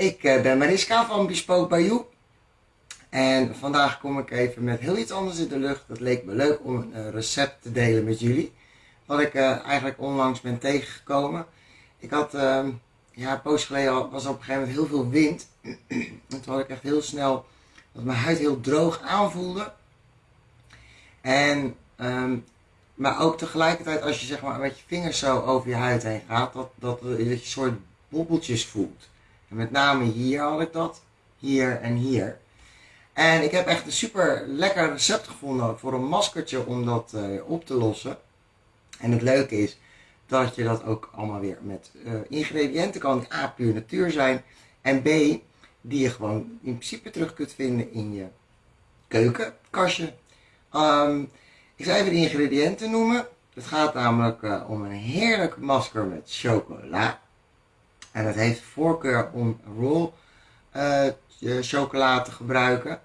Ik eh, ben Mariska van Bespoke Bayou. En vandaag kom ik even met heel iets anders in de lucht. Het leek me leuk om een eh, recept te delen met jullie. Wat ik eh, eigenlijk onlangs ben tegengekomen. Ik had, ehm, ja, een poos geleden was op een gegeven moment heel veel wind. en toen had ik echt heel snel dat mijn huid heel droog aanvoelde. En, ehm, maar ook tegelijkertijd als je zeg maar met je vingers zo over je huid heen gaat, dat, dat, dat je een soort bobbeltjes voelt. Met name hier had ik dat, hier en hier. En ik heb echt een super lekker recept gevonden voor een maskertje om dat uh, op te lossen. En het leuke is dat je dat ook allemaal weer met uh, ingrediënten kan A puur natuur zijn en B die je gewoon in principe terug kunt vinden in je keukenkastje. Um, ik zal even de ingrediënten noemen. Het gaat namelijk uh, om een heerlijk masker met chocola. En het heeft voorkeur om roll uh, chocola te gebruiken.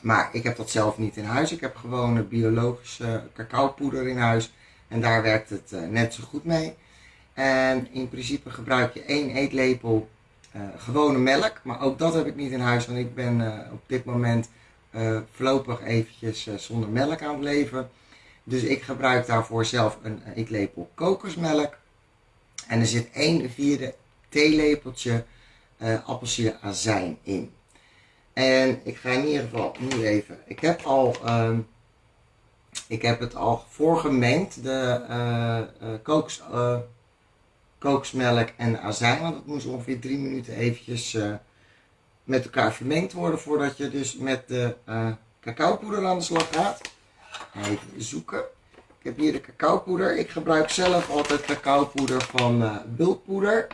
Maar ik heb dat zelf niet in huis. Ik heb gewoon biologische cacaopoeder in huis. En daar werkt het uh, net zo goed mee. En in principe gebruik je één eetlepel uh, gewone melk. Maar ook dat heb ik niet in huis. Want ik ben uh, op dit moment voorlopig eventjes zonder melk aan het leven. Dus ik gebruik daarvoor zelf een eetlepel kokosmelk. En er zit 1 vierde theelepeltje uh, appelsineazijn in. En ik ga in ieder geval nu even, ik heb al, uh, ik heb het al voorgemengd, de uh, uh, kooks, kooksmelk en azijn, want het moest ongeveer drie minuten eventjes met elkaar vermengd worden voordat je dus met de cacaopoeder aan de slag gaat. Even zoeken. Ik heb hier de cacaopoeder. Ik gebruik zelf altijd cacaopoeder van bulkpoeder.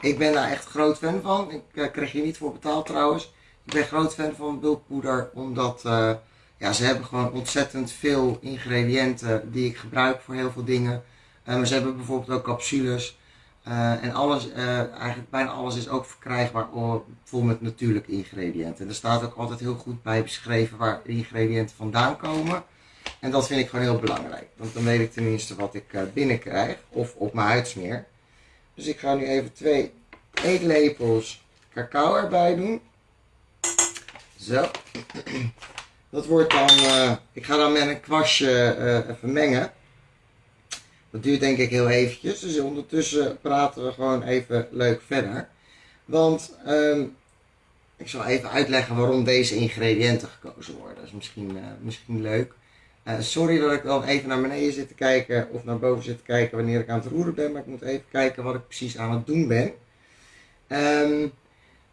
Ik ben daar echt groot fan van. Ik uh, krijg je niet voor betaald trouwens. Ik ben groot fan van bulkpoeder omdat uh, ja, ze hebben gewoon ontzettend veel ingrediënten die ik gebruik voor heel veel dingen. Maar ze hebben bijvoorbeeld ook capsules. en alles, eigenlijk bijna alles is ook verkrijgbaar vol met natuurlijke ingrediënten. En er staat ook altijd heel goed bij beschreven waar de ingrediënten vandaan komen. En dat vind ik gewoon heel belangrijk. Want dan weet ik tenminste wat ik binnenkrijg of op mijn huid smeer. Dus ik ga nu even twee eetlepels cacao erbij doen. Zo. Dat wordt dan, uh, ik ga dan met een kwastje uh, even mengen. Dat duurt denk ik heel eventjes. Dus ondertussen praten we gewoon even leuk verder. Want um, ik zal even uitleggen waarom deze ingrediënten gekozen worden. Dat is misschien, uh, misschien leuk. Uh, sorry dat ik dan even naar beneden zit te kijken of naar boven zit te kijken wanneer ik aan het roeren ben. Maar ik moet even kijken wat ik precies aan het doen ben. Um,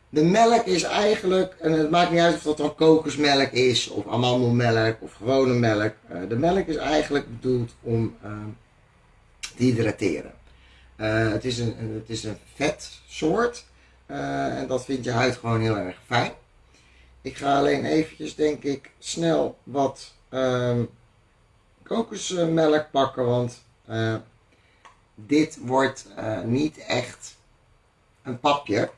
de melk is eigenlijk, en het maakt niet uit of dat dan kokosmelk is, of amandelmelk, of gewone melk. Uh, de melk is eigenlijk bedoeld om uh, te hydrateren. Uh, het, is een, het is een vetsoort en dat vindt je huid gewoon heel erg fijn. Ik ga alleen eventjes, denk ik, snel wat kokosmelk pakken, want dit wordt niet echt een papje.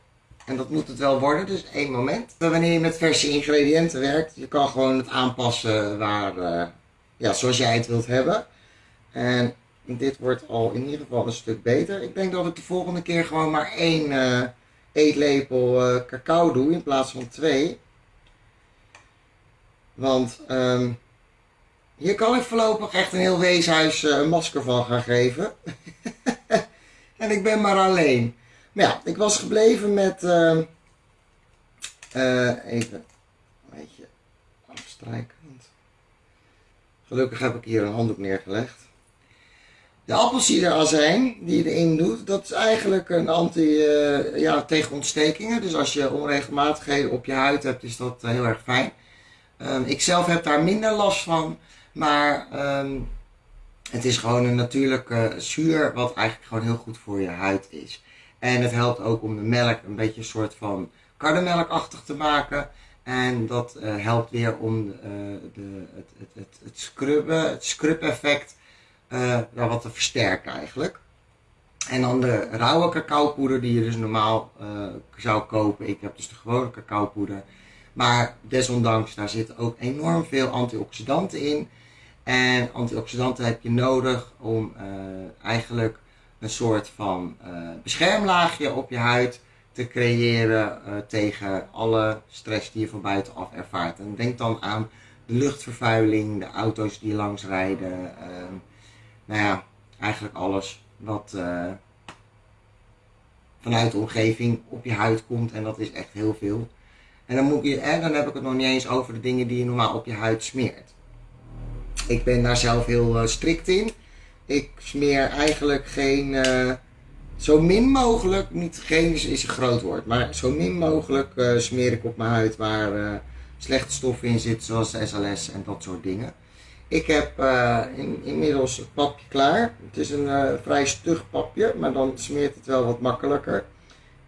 En dat moet het wel worden, dus één moment. Wanneer je met verse ingrediënten werkt, je kan gewoon het aanpassen waar, uh, ja, zoals jij het wilt hebben. En dit wordt al in ieder geval een stuk beter. Ik denk dat ik de volgende keer gewoon maar één eetlepel cacao doe in plaats van twee. Want um, hier kan ik voorlopig echt een heel weeshuis een masker van gaan geven. en ik ben maar alleen. Maar ja, ik was gebleven met. Uh, uh, even een beetje. Gelukkig heb ik hier een handdoek neergelegd. De appelsiederazijn die je erin doet, dat is eigenlijk een anti uh, ja, tegen ontstekingen. Dus als je onregelmatigheden op je huid hebt, is dat heel erg fijn. Um, ik zelf heb daar minder last van, maar um, het is gewoon een natuurlijke zuur wat eigenlijk gewoon heel goed voor je huid is. En het helpt ook om de melk een beetje een soort van karnemelkachtig te maken. En dat uh, helpt weer om uh, de, het, het, het, het scrubben, het scrub effect wat te versterken eigenlijk. En dan de rauwe cacaopoeder die je dus normaal zou kopen. Ik heb dus de gewone cacaopoeder. Maar desondanks, daar zitten ook enorm veel antioxidanten in. En antioxidanten heb je nodig om eigenlijk een soort van uh, beschermlaagje op je huid te creëren eh, tegen alle stress die je van buitenaf ervaart. En denk dan aan de luchtvervuiling, de auto's die langs rijden. Ehm, nou ja, eigenlijk alles wat eh, vanuit de omgeving op je huid komt. En dat is echt heel veel. En dan, moet je, en dan heb ik het nog niet eens over de dingen die je normaal op je huid smeert. Ik ben daar zelf heel uh, strikt in. Ik smeer eigenlijk geen, uh, zo min mogelijk, niet geen is, een groot woord, maar zo min mogelijk uh, smeer ik op mijn huid waar slechte stoffen in zitten, zoals SLS en dat soort dingen. Ik heb in, inmiddels het papje klaar. Het is een vrij stug papje, maar dan smeert het wel wat makkelijker.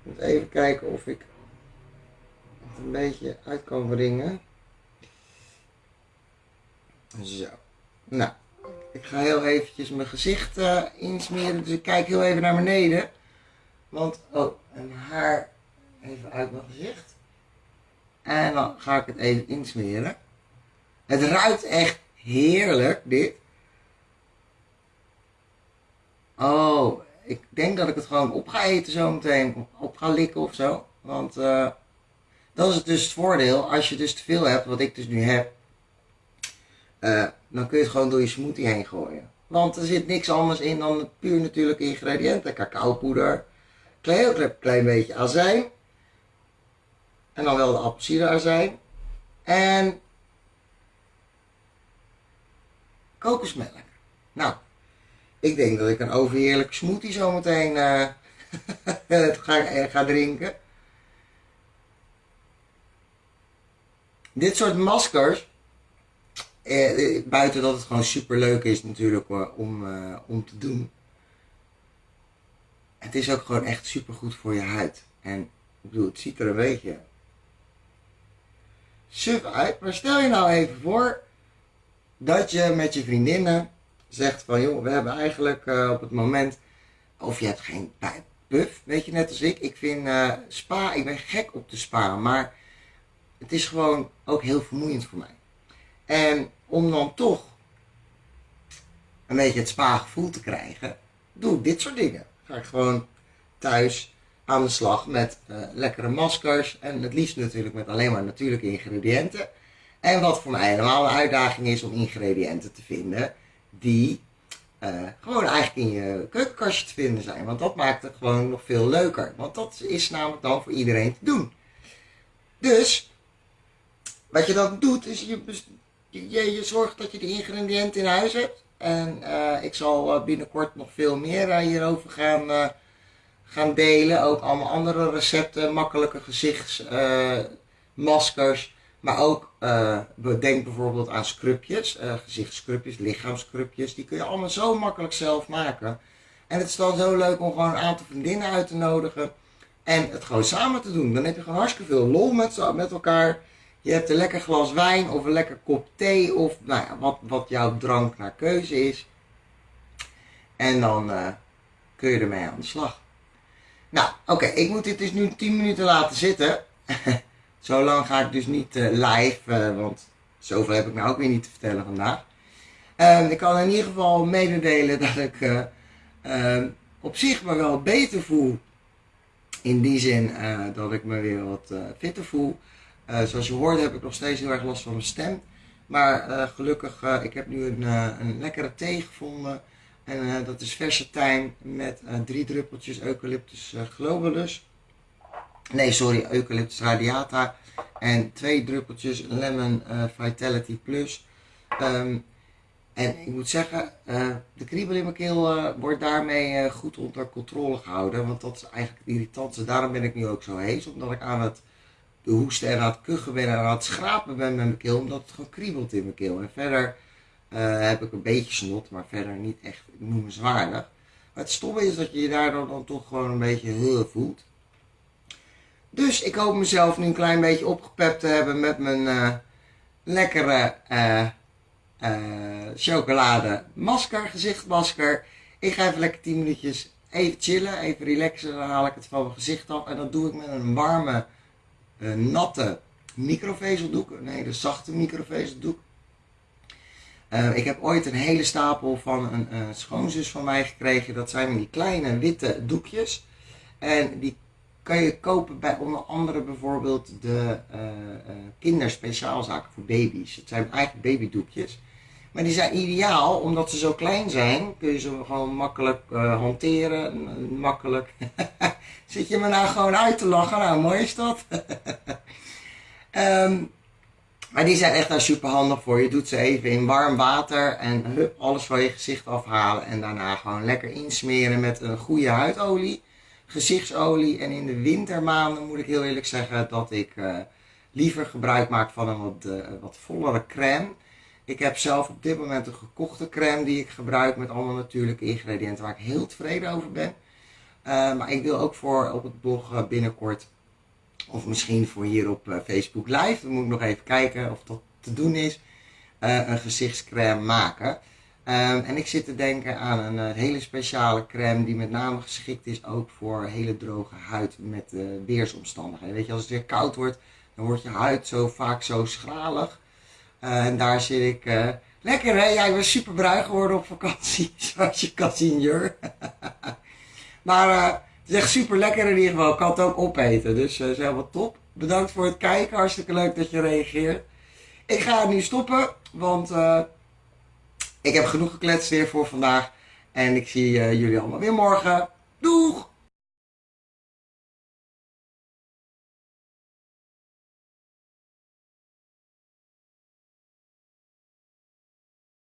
Moet even kijken of ik het een beetje uit kan wringen. Zo. Nou, ik ga heel eventjes mijn gezicht uh, insmeren. Dus ik kijk heel even naar beneden. Want, oh, en haar even uit mijn gezicht. En dan ga ik het even insmeren. Het ruikt echt heerlijk, dit. Oh, ik denk dat ik het gewoon op ga eten zo meteen. Op ga likken of zo. Want uh, dat is dus het voordeel. Als je dus te veel hebt, wat ik dus nu heb. Uh, dan kun je het gewoon door je smoothie heen gooien. Want er zit niks anders in dan puur natuurlijke ingrediënten. Cacaopoeder, klein, klein, beetje azijn. En dan wel de appelsienazijn. En kokosmelk. Nou, ik denk dat ik een overheerlijke smoothie zometeen uh, ga, ga drinken. Dit soort maskers eh, eh, buiten dat het gewoon super leuk is natuurlijk om, eh, om te doen. Het is ook gewoon echt super goed voor je huid. En ik bedoel, het ziet er een beetje suf uit. Maar stel je nou even voor dat je met je vriendinnen zegt van joh, we hebben eigenlijk uh, op het moment, of je hebt geen puff, weet je net als ik. Ik vind spa, ik ben gek op de spa, maar het is gewoon ook heel vermoeiend voor mij. En om dan toch een beetje het spa-gevoel te krijgen, doe ik dit soort dingen. Ga ik gewoon thuis aan de slag met uh, lekkere maskers. En het liefst natuurlijk met alleen maar natuurlijke ingrediënten. En wat voor mij helemaal een uitdaging is om ingrediënten te vinden die uh, gewoon eigenlijk in je keukenkastje te vinden zijn. Want dat maakt het gewoon nog veel leuker. Want dat is namelijk dan voor iedereen te doen. Dus, wat je dan doet, is je je, je zorgt dat je de ingrediënten in huis hebt. En uh, ik zal uh, binnenkort nog veel meer uh, hierover gaan, gaan delen. Ook allemaal andere recepten, makkelijke gezichtsmaskers. maar ook, denk bijvoorbeeld aan scrubjes, gezichtscrubjes, lichaamscrubjes. Die kun je allemaal zo makkelijk zelf maken. En het is dan zo leuk om gewoon een aantal vriendinnen uit te nodigen. En het gewoon samen te doen. Dan heb je gewoon hartstikke veel lol met, met elkaar. Je hebt een lekker glas wijn of een lekker kop thee of nou ja, wat, wat jouw drank naar keuze is. En dan uh, kun je ermee aan de slag. Nou, oké, ik moet dit dus nu 10 minuten laten zitten. Zo lang ga ik dus niet uh, live, uh, want zoveel heb ik nou ook weer niet te vertellen vandaag. Ehm, ik kan in ieder geval mededelen dat ik ehm, op zich me wel beter voel. In die zin dat ik me weer wat fitter voel. Uh, zoals je hoorde heb ik nog steeds heel erg last van mijn stem. Maar uh, gelukkig, uh, ik heb nu een, een lekkere thee gevonden. En dat is verse tijm met drie druppeltjes Eucalyptus globulus. Nee, sorry, Eucalyptus radiata. En twee druppeltjes Lemon Vitality Plus. Um, en ik moet zeggen, de kriebel in mijn keel wordt daarmee goed onder controle gehouden. Want dat is eigenlijk het irritantste. Daarom ben ik nu ook zo hees. Omdat ik aan het de hoesten en aan het kuchen ben en aan het schrapen ben met mijn keel, omdat het gewoon kriebelt in mijn keel. En verder uh, heb ik een beetje snot, maar verder niet echt noemenswaardig. Maar het stomme is dat je je daardoor dan toch gewoon een beetje heel voelt. Dus ik hoop mezelf nu een klein beetje opgepept te hebben met mijn uh, lekkere uh, chocolade masker, gezichtmasker. Ik ga even lekker 10 minuutjes even chillen, even relaxen. Dan haal ik het van mijn gezicht af. En dat doe ik met een warme natte microvezeldoek. Nee, de zachte microvezeldoek. Uh, ik heb ooit een hele stapel van een uh, schoonzus van mij gekregen. Dat zijn die kleine witte doekjes. En die kan je kopen bij onder andere bijvoorbeeld de kinderspeciaalzaken voor baby's. Het zijn eigenlijk babydoekjes. Maar die zijn ideaal, omdat ze zo klein zijn, kun je ze gewoon makkelijk hanteren. Makkelijk. Zit je me nou gewoon uit te lachen? Nou, mooi is dat. um, maar die zijn echt daar super handig voor. Je doet ze even in warm water en hup, alles van je gezicht afhalen. En daarna gewoon lekker insmeren met een goede huidolie, gezichtsolie. En in de wintermaanden moet ik heel eerlijk zeggen dat ik uh, liever gebruik maak van een wat, uh, wat vollere crème. Ik heb zelf op dit moment een gekochte crème die ik gebruik met allemaal natuurlijke ingrediënten waar ik heel tevreden over ben. Uh, maar ik wil ook voor op het blog binnenkort of misschien voor hier op uh, Facebook Live. Dan moet ik nog even kijken of dat te doen is. Uh, een gezichtscrème maken. Um, en ik zit te denken aan een uh, hele speciale crème die met name geschikt is ook voor hele droge huid met weersomstandigheden. Weet je, als het weer koud wordt, dan wordt je huid zo vaak zo schralig. en daar zit ik... lekker hè? Ik ben super bruin geworden op vakantie, zoals je kan zien, Jur. maar het is echt super lekker in ieder geval. Ik kan het ook opeten. Dus uh, is helemaal top. Bedankt voor het kijken. Hartstikke leuk dat je reageert. Ik ga nu stoppen. Want uh, ik heb genoeg gekletst weer voor vandaag. En ik zie jullie allemaal weer morgen. Doeg!